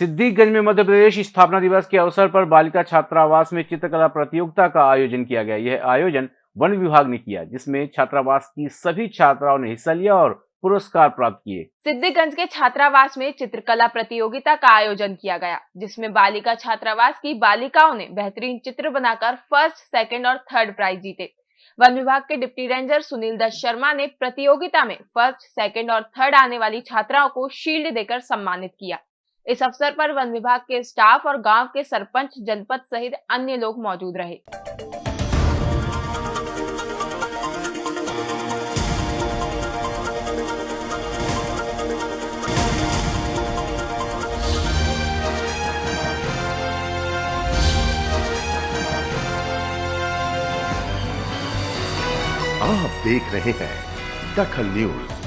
सिद्दीकगंज में मध्य प्रदेश स्थापना दिवस के अवसर पर बालिका छात्रावास में चित्रकला प्रतियोगिता का आयोजन किया गया। यह आयोजन वन विभाग ने किया, जिसमें छात्रावास की सभी छात्राओं ने हिस्सा लिया और पुरस्कार प्राप्त किए। सिद्धिगंज के छात्रावास में चित्रकला प्रतियोगिता का आयोजन किया गया, जिसमें बालिका छात्रावास की बालिकाओं ने बेहतरीन चित्र बनाकर फ़र्स्ट, सेकंड और थर्ड प्राइज जीते। वन विभाग के डिप्टी रेंजर सुनील दत्त शर्मा ने प्रतियोगिता में फ़र्स्ट, सेकंड और थर्ड आने वाली छात्राओं को शील्ड देकर सम्मानित किया। इस अवसर पर वन विभाग के स्टाफ और गाँव के सरपंच, जनपद सहित अन्य लोग मौजूद रहे। आप देख रहे हैं दखल न्यूज़।